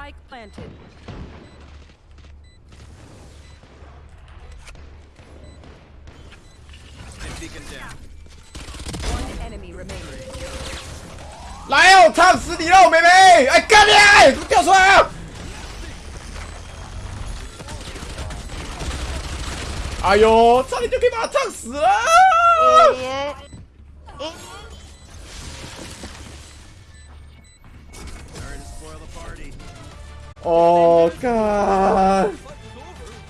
Spike planted. Beacon down. One enemy remaining. 来哦，烫死你了，妹妹！哎，干你！怎么掉出来啊？哎呦，差点就可以把他烫死了！耶耶 Sorry to spoil the party. Oh, God.